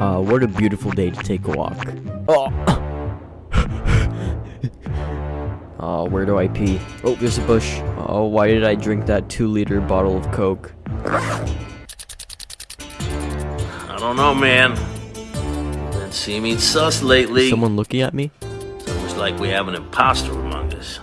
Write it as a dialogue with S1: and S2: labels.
S1: Uh, what a beautiful day to take a walk. Oh. Oh, where do I pee? Oh, there's a bush. Oh, why did I drink that two liter bottle of Coke?
S2: I don't know, man. Been seeming sus lately.
S1: Someone looking at me?
S2: It's like we have an imposter among us.